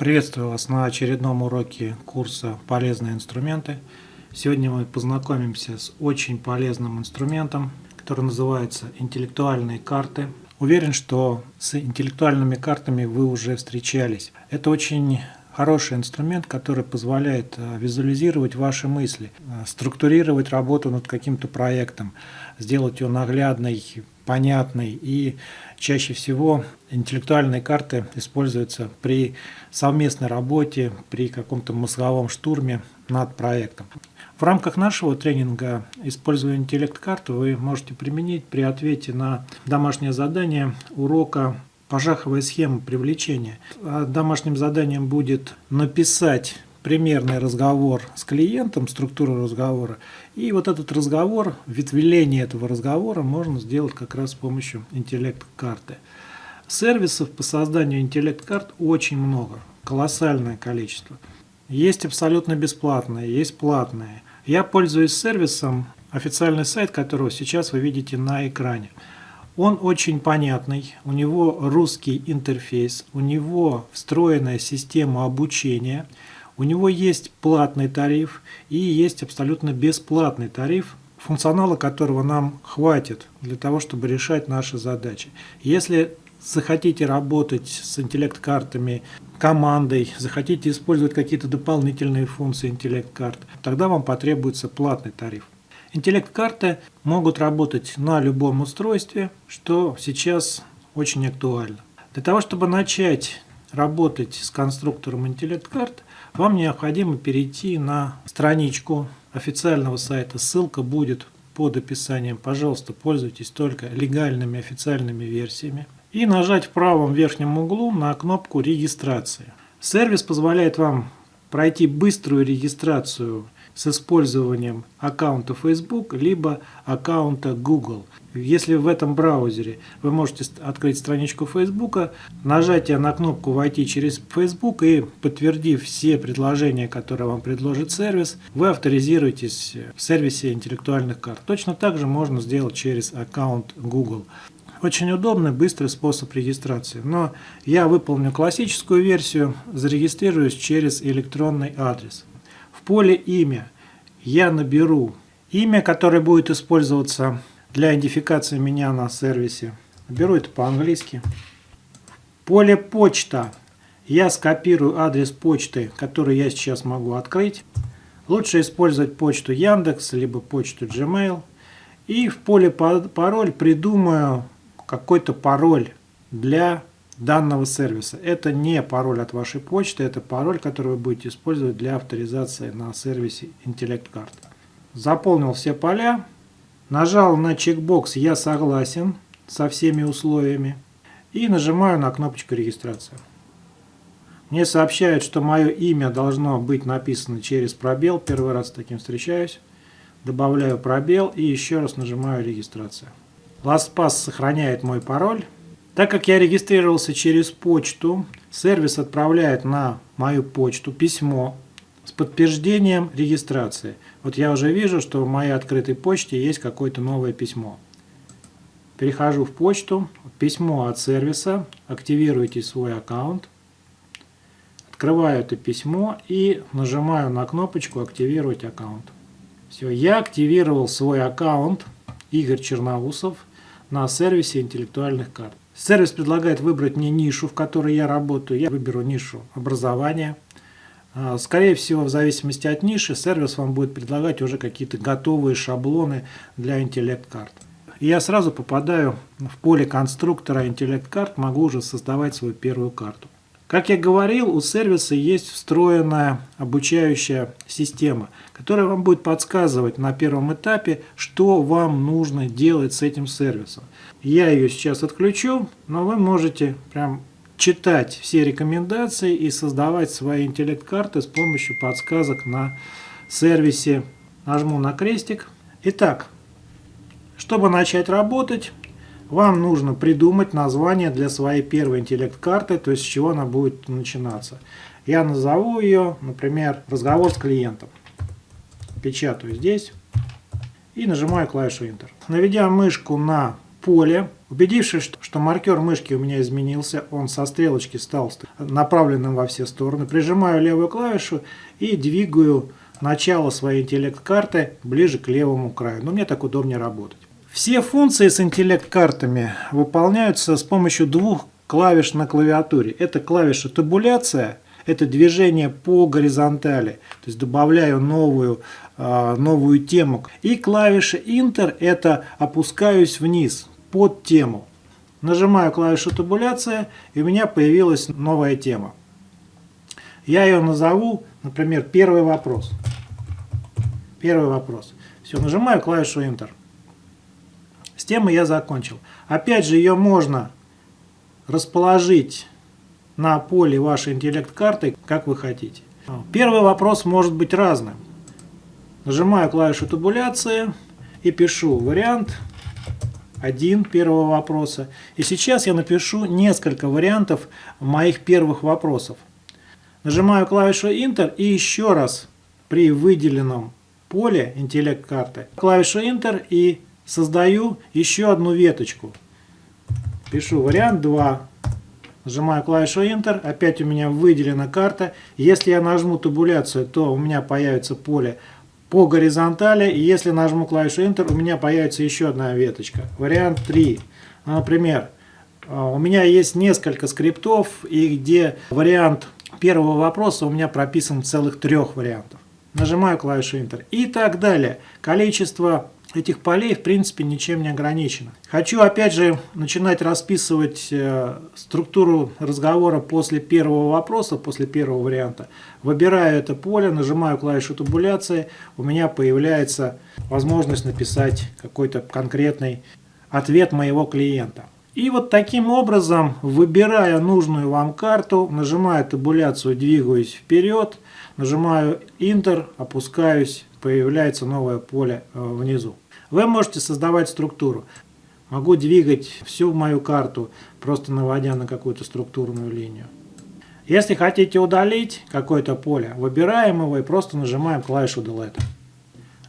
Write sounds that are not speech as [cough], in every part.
Приветствую вас на очередном уроке курса «Полезные инструменты». Сегодня мы познакомимся с очень полезным инструментом, который называется «Интеллектуальные карты». Уверен, что с интеллектуальными картами вы уже встречались. Это очень хороший инструмент, который позволяет э, визуализировать ваши мысли, э, структурировать работу над каким-то проектом, сделать ее наглядной, понятной и чаще всего интеллектуальные карты используются при совместной работе, при каком-то мозговом штурме над проектом. В рамках нашего тренинга «Используя интеллект-карты» вы можете применить при ответе на домашнее задание урока пожаховая схема привлечения. А домашним заданием будет написать примерный разговор с клиентом, структуру разговора. И вот этот разговор, ветвление этого разговора можно сделать как раз с помощью интеллект-карты. Сервисов по созданию интеллект-карт очень много, колоссальное количество. Есть абсолютно бесплатные, есть платные. Я пользуюсь сервисом, официальный сайт которого сейчас вы видите на экране. Он очень понятный, у него русский интерфейс, у него встроенная система обучения, у него есть платный тариф и есть абсолютно бесплатный тариф, функционала которого нам хватит для того, чтобы решать наши задачи. Если захотите работать с интеллект-картами командой, захотите использовать какие-то дополнительные функции интеллект-карт, тогда вам потребуется платный тариф. Интеллект-карты могут работать на любом устройстве, что сейчас очень актуально. Для того, чтобы начать работать с конструктором интеллект-карт, вам необходимо перейти на страничку официального сайта. Ссылка будет под описанием. Пожалуйста, пользуйтесь только легальными официальными версиями. И нажать в правом верхнем углу на кнопку регистрации. Сервис позволяет вам пройти быструю регистрацию с использованием аккаунта Facebook либо аккаунта Google. Если в этом браузере вы можете открыть страничку Facebook, нажатие на кнопку «Войти через Facebook» и подтвердив все предложения, которые вам предложит сервис, вы авторизируетесь в сервисе интеллектуальных карт. Точно так же можно сделать через аккаунт Google. Очень удобный, быстрый способ регистрации. Но я выполню классическую версию, зарегистрируюсь через электронный адрес. В поле «Имя» я наберу имя, которое будет использоваться для идентификации меня на сервисе. Беру это по-английски. Поле «Почта» я скопирую адрес почты, который я сейчас могу открыть. Лучше использовать почту Яндекс, либо почту Gmail. И в поле «Пароль» придумаю какой-то пароль для данного сервиса. Это не пароль от вашей почты, это пароль, который вы будете использовать для авторизации на сервисе Intellect Card. Заполнил все поля, нажал на чекбокс «Я согласен» со всеми условиями и нажимаю на кнопочку регистрации. Мне сообщают, что мое имя должно быть написано через пробел. Первый раз с таким встречаюсь. Добавляю пробел и еще раз нажимаю регистрация. LastPass сохраняет мой пароль. Так как я регистрировался через почту, сервис отправляет на мою почту письмо с подтверждением регистрации. Вот я уже вижу, что в моей открытой почте есть какое-то новое письмо. Перехожу в почту, письмо от сервиса, активируйте свой аккаунт. Открываю это письмо и нажимаю на кнопочку «Активировать аккаунт». Все, я активировал свой аккаунт Игорь Черноусов на сервисе интеллектуальных карт. Сервис предлагает выбрать мне нишу, в которой я работаю. Я выберу нишу образования. А, скорее всего, в зависимости от ниши, сервис вам будет предлагать уже какие-то готовые шаблоны для интеллект-карт. Я сразу попадаю в поле конструктора интеллект-карт, могу уже создавать свою первую карту. Как я говорил, у сервиса есть встроенная обучающая система, которая вам будет подсказывать на первом этапе, что вам нужно делать с этим сервисом. Я ее сейчас отключу, но вы можете прям читать все рекомендации и создавать свои интеллект-карты с помощью подсказок на сервисе. Нажму на крестик. Итак, чтобы начать работать, вам нужно придумать название для своей первой интеллект-карты, то есть с чего она будет начинаться. Я назову ее, например, разговор с клиентом. Печатаю здесь и нажимаю клавишу Enter. Наведя мышку на поле. Убедившись, что маркер мышки у меня изменился, он со стрелочки стал направленным во все стороны, прижимаю левую клавишу и двигаю начало своей интеллект-карты ближе к левому краю. Но мне так удобнее работать. Все функции с интеллект-картами выполняются с помощью двух клавиш на клавиатуре. Это клавиша табуляция, это движение по горизонтали, то есть добавляю новую, а, новую тему. И клавиша Enter это опускаюсь вниз под тему. Нажимаю клавишу табуляция и у меня появилась новая тема. Я ее назову, например, первый вопрос. Первый вопрос. Все, нажимаю клавишу Enter. Темой я закончил. Опять же, ее можно расположить на поле вашей интеллект-карты, как вы хотите. Первый вопрос может быть разным. Нажимаю клавишу табуляции и пишу вариант 1 первого вопроса. И сейчас я напишу несколько вариантов моих первых вопросов. Нажимаю клавишу Enter и еще раз при выделенном поле интеллект-карты клавишу Enter и создаю еще одну веточку. Пишу вариант 2. Нажимаю клавишу Enter, опять у меня выделена карта. Если я нажму табуляцию, то у меня появится поле по горизонтали. И если нажму клавишу Enter, у меня появится еще одна веточка. Вариант 3. Ну, например, а, у меня есть несколько скриптов, и где вариант первого вопроса у меня прописан целых трех вариантов. Нажимаю клавишу Enter и так далее. Количество этих полей в принципе ничем не ограничено. Хочу опять же начинать расписывать э, структуру разговора после первого вопроса, после первого варианта. Выбираю это поле, нажимаю клавишу табуляции, у меня появляется возможность написать какой-то конкретный ответ моего клиента. И вот таким образом, выбирая нужную вам карту, нажимаю табуляцию, двигаюсь вперед, нажимаю Enter, опускаюсь, появляется новое поле э, внизу. Вы можете создавать структуру. Могу двигать всю мою карту, просто наводя на какую-то структурную линию. Если хотите удалить какое-то поле, выбираем его и просто нажимаем клавишу Delete.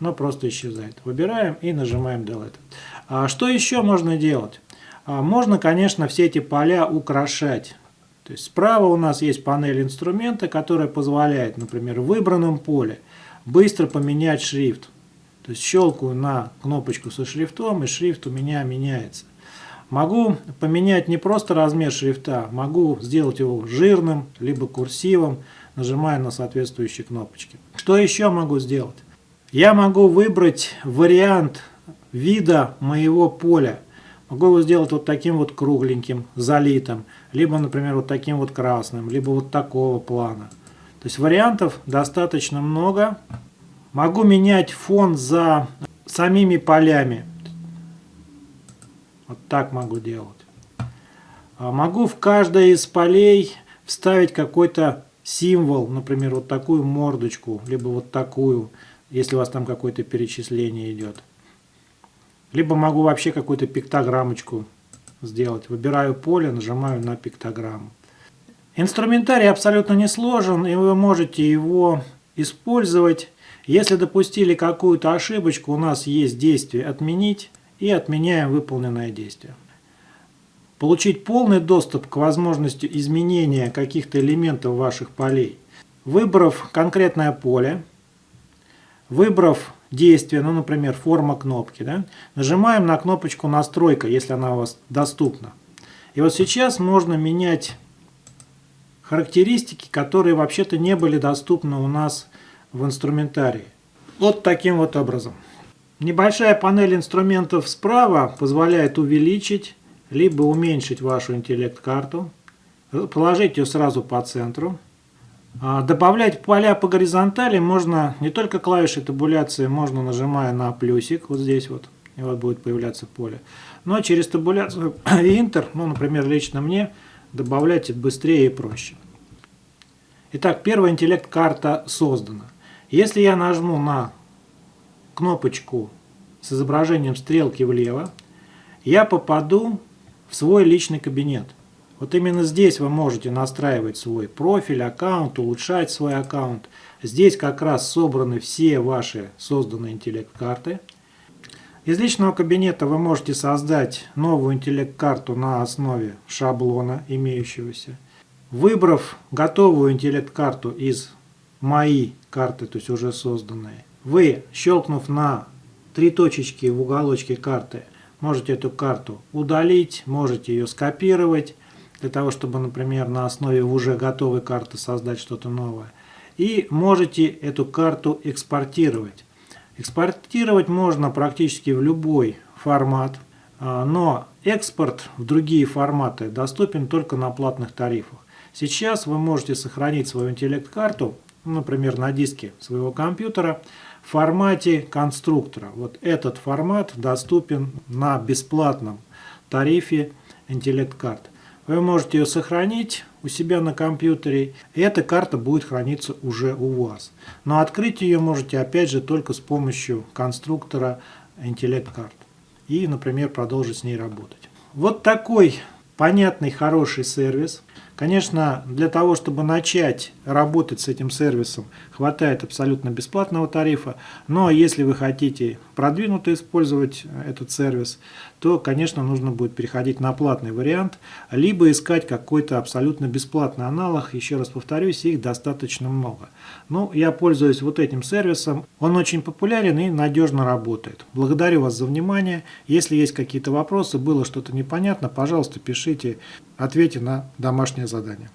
Оно просто исчезает. Выбираем и нажимаем Delete. А что еще можно делать? А можно, конечно, все эти поля украшать. То есть справа у нас есть панель инструмента, которая позволяет, например, в выбранном поле быстро поменять шрифт. То есть щелкаю на кнопочку со шрифтом, и шрифт у меня меняется. Могу поменять не просто размер шрифта, могу сделать его жирным, либо курсивом, нажимая на соответствующие кнопочки. Что еще могу сделать? Я могу выбрать вариант вида моего поля. Могу его сделать вот таким вот кругленьким, залитым, либо, например, вот таким вот красным, либо вот такого плана. То есть вариантов достаточно много. Могу менять фон за самими полями. Вот так могу делать. А могу в каждое из полей вставить какой-то символ, например, вот такую мордочку, либо вот такую, если у вас там какое-то перечисление идет. Либо могу вообще какую-то пиктограммочку сделать. Выбираю поле, нажимаю на пиктограмму. Инструментарий абсолютно не сложен, и вы можете его использовать. Если допустили какую-то ошибочку, у нас есть действие «Отменить» и отменяем выполненное действие. Получить полный доступ к возможности изменения каких-то элементов ваших полей. Выбрав конкретное поле, выбрав действие, ну, например, форма кнопки, да, нажимаем на кнопочку «Настройка», если она у вас доступна. И вот сейчас можно менять характеристики, которые вообще-то не были доступны у нас в инструментарии. Вот таким вот образом. Небольшая панель инструментов справа позволяет увеличить либо уменьшить вашу интеллект-карту, положить ее сразу по центру, добавлять поля по горизонтали можно не только клавишей табуляции, можно нажимая на плюсик, вот здесь вот, и вот будет появляться поле. Но через табуляцию [coughs] и Enter, ну, например, лично мне, добавлять быстрее и проще. Итак, первая интеллект-карта создана. Если я нажму на кнопочку с изображением стрелки влево, я попаду в свой личный кабинет. Вот именно здесь вы можете настраивать свой профиль, аккаунт, улучшать свой аккаунт. Здесь как раз собраны все ваши созданные интеллект-карты. Из личного кабинета вы можете создать новую интеллект-карту на основе шаблона имеющегося. Выбрав готовую интеллект-карту из «Мои карты», то есть уже созданные, вы, щелкнув на три точечки в уголочке карты, можете эту карту удалить, можете ее скопировать, для того, чтобы, например, на основе уже готовой карты создать что-то новое. И можете эту карту экспортировать. Экспортировать можно практически в любой формат, а, но экспорт в другие форматы доступен только на платных тарифах. Сейчас вы можете сохранить свою интеллект-карту, например, на диске своего компьютера, в формате конструктора. Вот этот формат доступен на бесплатном тарифе интеллект-карт. Вы можете ее сохранить у себя на компьютере, и эта карта будет храниться уже у вас. Но открыть ее можете опять же только с помощью конструктора Intellect Card. И, например, продолжить с ней работать. Вот такой понятный, хороший сервис – Конечно, для того, чтобы начать работать с этим сервисом, хватает абсолютно бесплатного тарифа, но если вы хотите продвинуто использовать этот сервис, то, конечно, нужно будет переходить на платный вариант, либо искать какой-то абсолютно бесплатный аналог. Еще раз повторюсь, их достаточно много. Ну, я пользуюсь вот этим сервисом. Он очень популярен и надежно работает. Благодарю вас за внимание. Если есть какие-то вопросы, было что-то непонятно, пожалуйста, пишите, ответьте на домашнее задание.